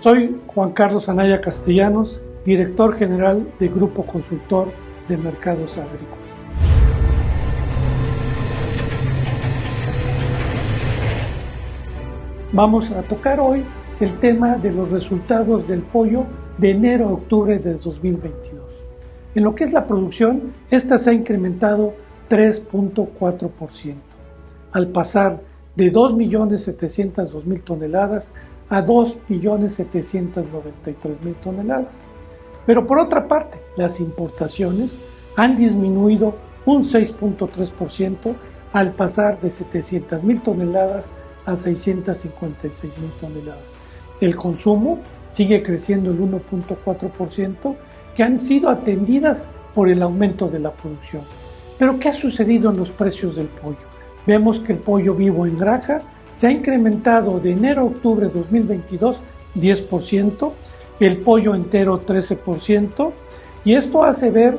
Soy Juan Carlos Anaya Castellanos, director general de Grupo Consultor de Mercados Agrícolas. Vamos a tocar hoy el tema de los resultados del pollo de enero a octubre de 2022. En lo que es la producción, esta se ha incrementado 3.4%, al pasar de 2.702.000 toneladas a 2.793.000 toneladas. Pero por otra parte, las importaciones han disminuido un 6.3% al pasar de 700.000 toneladas a 656.000 toneladas. El consumo sigue creciendo el 1.4%, que han sido atendidas por el aumento de la producción. Pero ¿qué ha sucedido en los precios del pollo? Vemos que el pollo vivo en granja se ha incrementado de enero a octubre de 2022 10%, el pollo entero 13%, y esto hace ver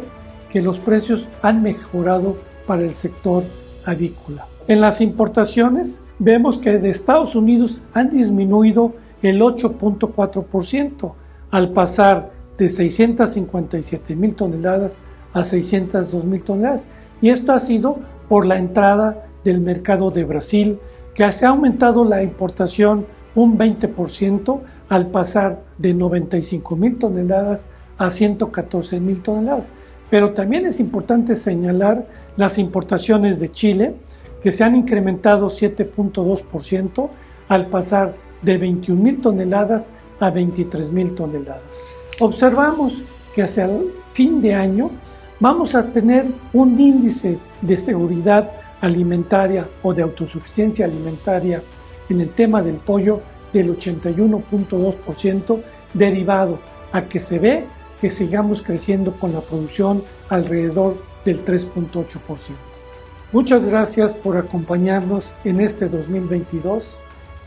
que los precios han mejorado para el sector avícola. En las importaciones vemos que de Estados Unidos han disminuido el 8.4% al pasar de 657 mil toneladas a 602 mil toneladas. Y esto ha sido por la entrada del mercado de Brasil, que se ha aumentado la importación un 20% al pasar de 95 mil toneladas a 114 mil toneladas. Pero también es importante señalar las importaciones de Chile, que se han incrementado 7.2% al pasar de 21 mil toneladas a 23 mil toneladas. Observamos que hacia el fin de año vamos a tener un índice de seguridad alimentaria o de autosuficiencia alimentaria en el tema del pollo del 81.2% derivado a que se ve que sigamos creciendo con la producción alrededor del 3.8%. Muchas gracias por acompañarnos en este 2022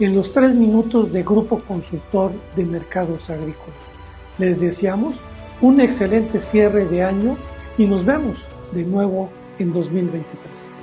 en los tres minutos de Grupo Consultor de Mercados Agrícolas. Les deseamos un excelente cierre de año y nos vemos de nuevo en 2023.